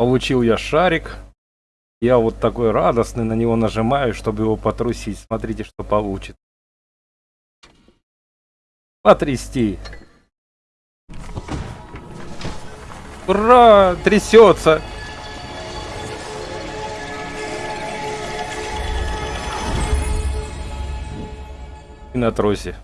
Получил я шарик. Я вот такой радостный на него нажимаю, чтобы его потрусить. Смотрите, что получит. Потрясти. Ура! Трясется! И на тросе.